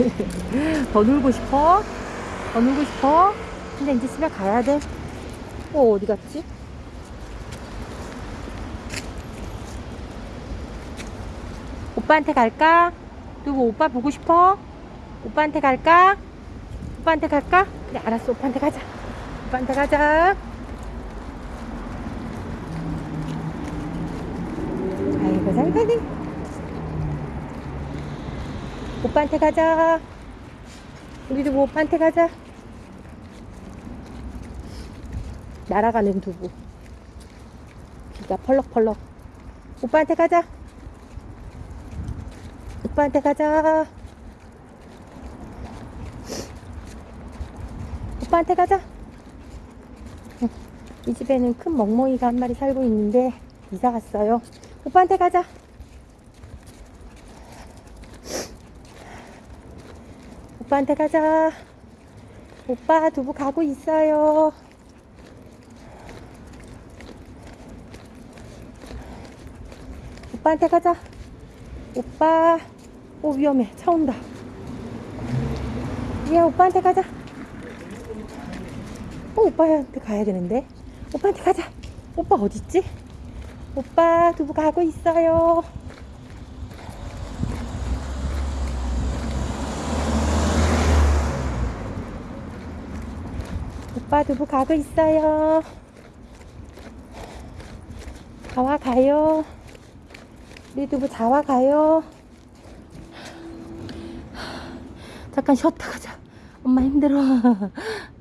더 놀고 싶어? 더 놀고 싶어? 근데 이제 집에 가야 돼. 어, 어디 갔지? 오빠한테 갈까? 누구 오빠 보고 싶어? 오빠한테 갈까? 오빠한테 갈까? 그래, 알았어. 오빠한테 가자. 오빠한테 가자. 아이고, 잘 가네. 오빠한테 가자. 우리도 뭐 오빠한테 가자. 날아가는 두부. 비가 펄럭펄럭. 오빠한테 가자. 오빠한테 가자. 오빠한테 가자. 응, 이 집에는 큰 멍멍이가 한 마리 살고 있는데 이사 갔어요. 오빠한테 가자. 오빠한테 가자. 오빠 두부 가고 있어요. 오빠한테 가자. 오빠. 오, 위험해. 차 온다. 야, 오빠한테 가자. 어, 오빠한테 가야 되는데. 오빠한테 가자. 오빠 어딨지? 오빠 두부 가고 있어요. 오빠 두부 가고 있어요. 자와 가요. 우리 두부 자와 가요. 잠깐 쉬었다 가자. 엄마 힘들어.